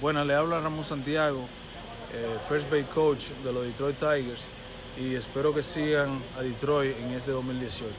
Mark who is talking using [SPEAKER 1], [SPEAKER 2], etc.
[SPEAKER 1] Bueno, le habla Ramón Santiago, eh, First Base Coach de los Detroit Tigers y espero que sigan a Detroit en este 2018.